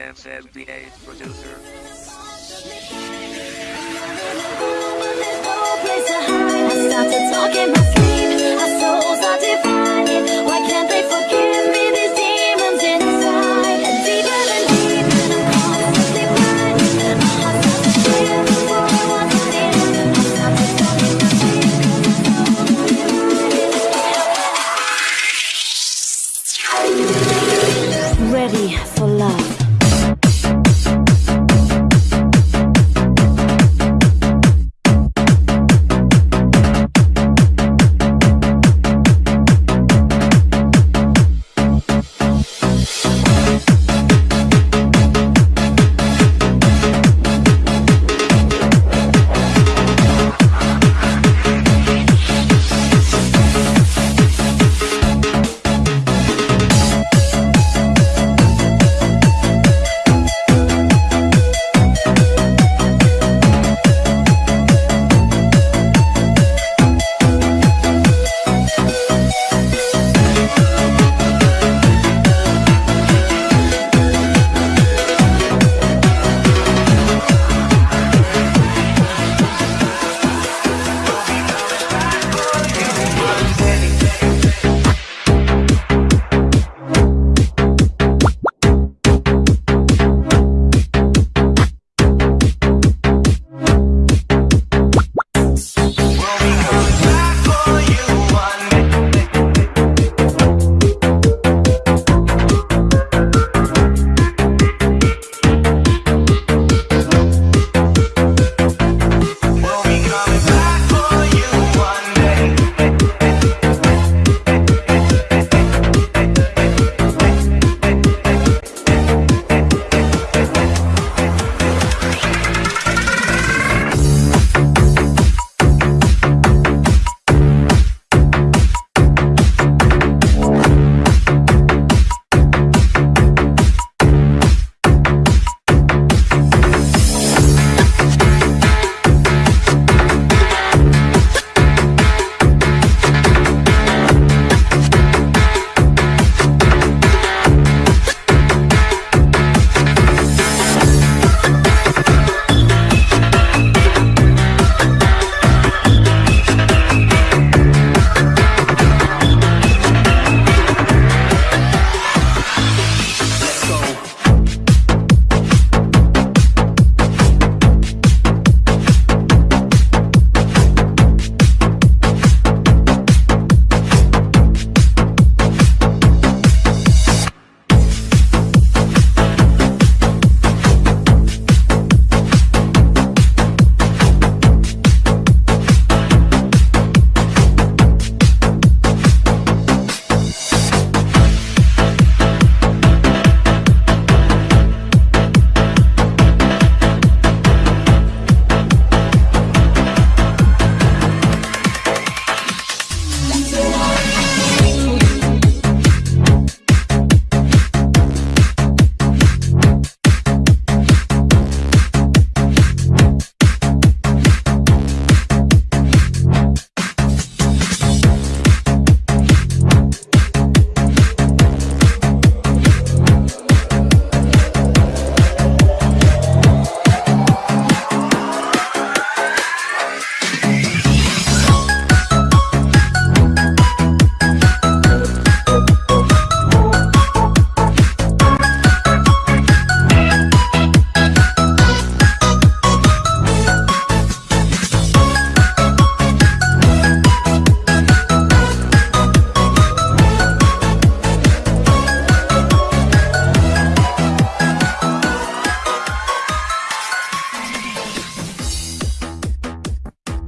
FFBA producer.